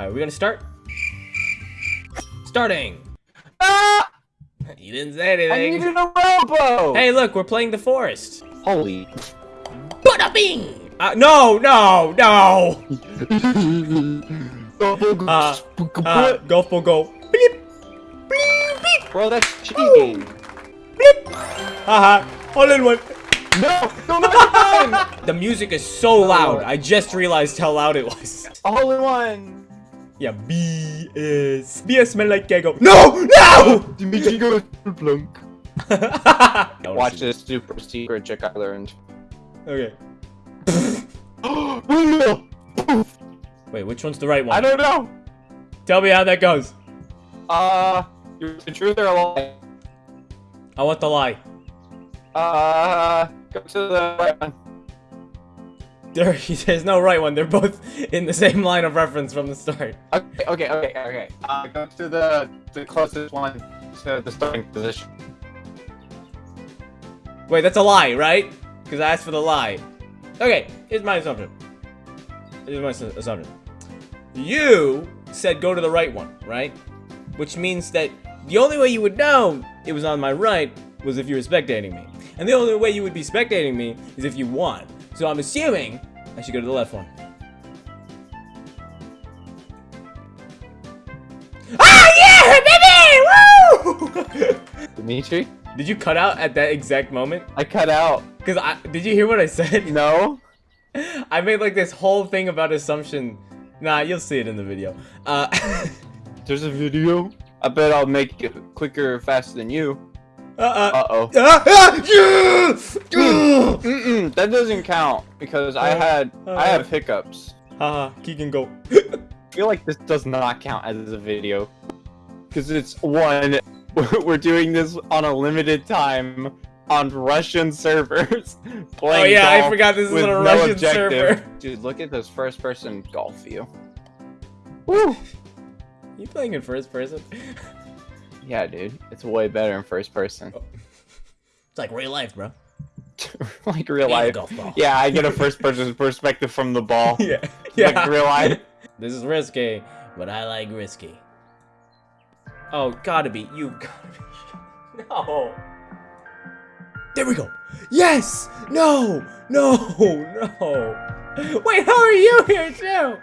Alright, we're gonna start. Starting. Ah! You didn't say anything. I needed a robo! Hey, look, we're playing the forest. Holy. Bada bing! Uh, no, no, no! Uh, uh, go for go. Bleep, bleep, bleep, Bro, that's cheating. bleep. Haha, all in one. No! No, no, no! The music is so loud. I just realized how loud it was. All in one! Yeah, B is B is smell like gaggle. No, no! Dimitri goes plunk. Don't Watch this super secret trick I learned. Okay. Windmill! Wait, which one's the right one? I don't know! Tell me how that goes. Uh, you're the truth or a lie? I want the lie. Uh, go to the right one. There, there's no right one. They're both in the same line of reference from the start. Okay, okay, okay, okay. Uh, go to the the closest one to the starting position. Wait, that's a lie, right? Because I asked for the lie. Okay, here's my assumption. Here's my assumption. You said go to the right one, right? Which means that the only way you would know it was on my right was if you were spectating me. And the only way you would be spectating me is if you won. So I'm assuming I should go to the left one. Ah, yeah, baby! Woo! Dimitri? Did you cut out at that exact moment? I cut out. Cause I did you hear what I said? No? I made like this whole thing about assumption. Nah, you'll see it in the video. Uh, There's a video? I bet I'll make it quicker, faster than you. Uh, uh, Uh-oh. ah, ah! Ah! Mm-mm, that doesn't count because I had Uh, I have hiccups. Haha, Keegan go. I feel like this does not count as a video because it's one. We're doing this on a limited time on Russian servers. Oh yeah, I forgot this is on a no Russian objective. server. Dude, look at this first-person golf view. Woo! You playing in first person? Yeah, dude, it's way better in first person. Oh. It's like real life, bro. like real life. Yeah, I get a first-person perspective from the ball. Yeah, Like yeah. real life. This is risky, but I like risky. Oh, gotta be you. Gotta be. No. There we go. Yes. No. No. No. Wait, how are you here too?